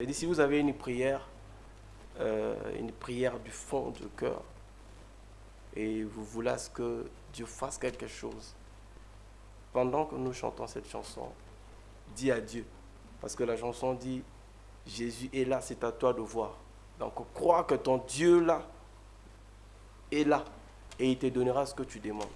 Et si vous avez une prière, euh, une prière du fond du cœur, et vous voulez que Dieu fasse quelque chose, pendant que nous chantons cette chanson, dis à Dieu. Parce que la chanson dit, Jésus est là, c'est à toi de voir. Donc crois que ton Dieu là est là et il te donnera ce que tu demandes.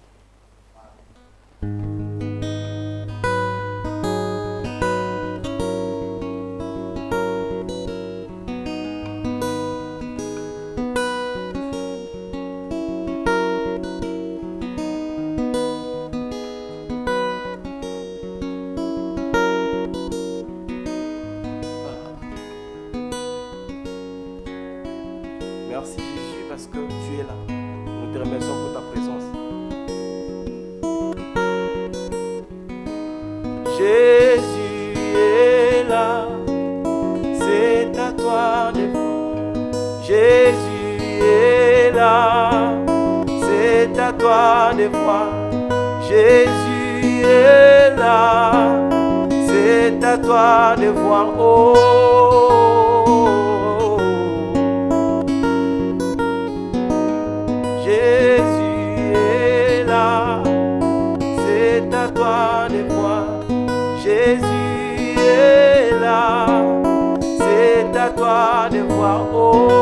Merci Jésus parce que tu es là. Nous te remercions pour ta présence. Jésus est là, c'est à toi de voir. Jésus est là, c'est à toi de voir. Jésus est là, c'est à toi de voir. Oh. Toi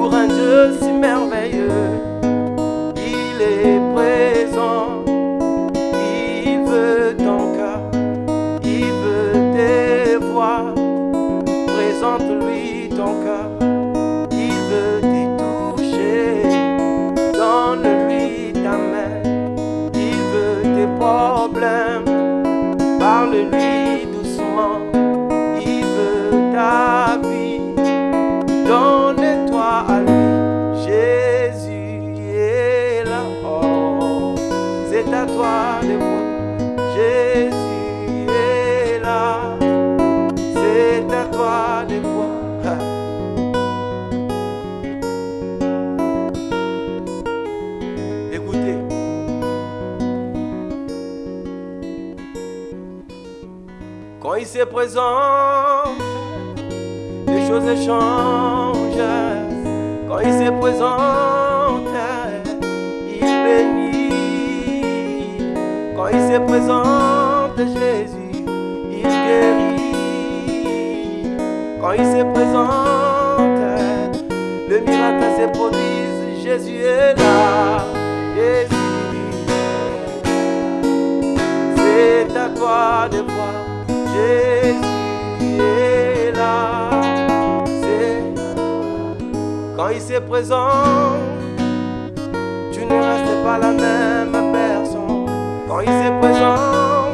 pour un Dieu si merveilleux. Il est présent, il veut ton cœur, il veut tes voix. Présente-lui ton cœur, il veut te toucher. Donne-lui ta main, il veut tes problèmes. Parle-lui Quand il se présente, les choses changent. Quand il se présente, il bénit. Quand il se présente, Jésus, il guérit. Quand il se présente, le miracle se produit. Jésus est là. Jésus, c'est à toi de voir. Jésus est là. C'est quand il s'est présent, tu ne restes pas la même personne. Quand il s'est présent,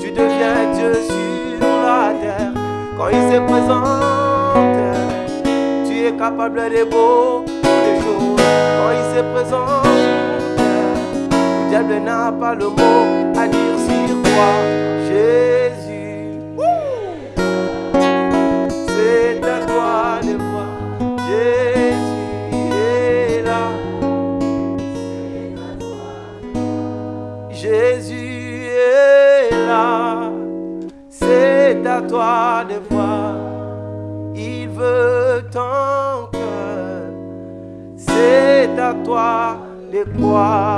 tu deviens Dieu sur la terre. Quand il s'est présent, tu es capable de beaux tous les jours. Quand il s'est présent, le diable n'a pas le mot à dire sur toi. Il veut ton cœur. C'est à toi de croire.